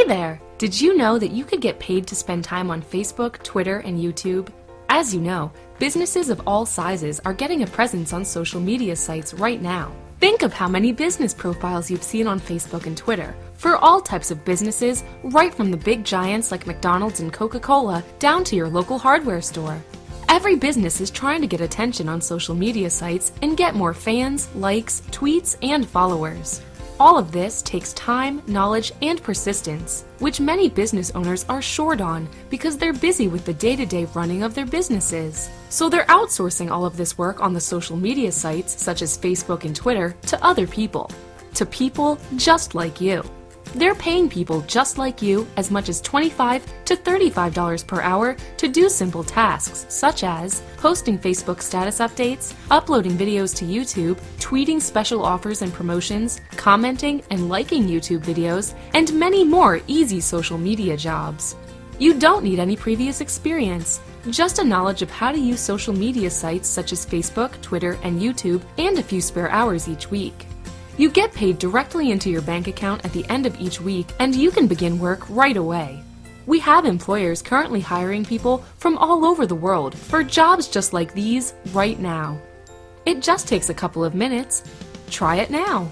Hey there! Did you know that you could get paid to spend time on Facebook, Twitter, and YouTube? As you know, businesses of all sizes are getting a presence on social media sites right now. Think of how many business profiles you've seen on Facebook and Twitter for all types of businesses, right from the big giants like McDonald's and Coca-Cola down to your local hardware store. Every business is trying to get attention on social media sites and get more fans, likes, tweets, and followers. All of this takes time, knowledge, and persistence, which many business owners are short on because they're busy with the day-to-day running of their businesses. So they're outsourcing all of this work on the social media sites such as Facebook and Twitter to other people. To people just like you. They're paying people just like you as much as 25 to $35 per hour to do simple tasks such as posting Facebook status updates, uploading videos to YouTube, tweeting special offers and promotions, commenting and liking YouTube videos, and many more easy social media jobs. You don't need any previous experience, just a knowledge of how to use social media sites such as Facebook, Twitter, and YouTube, and a few spare hours each week. You get paid directly into your bank account at the end of each week, and you can begin work right away. We have employers currently hiring people from all over the world for jobs just like these right now. It just takes a couple of minutes. Try it now.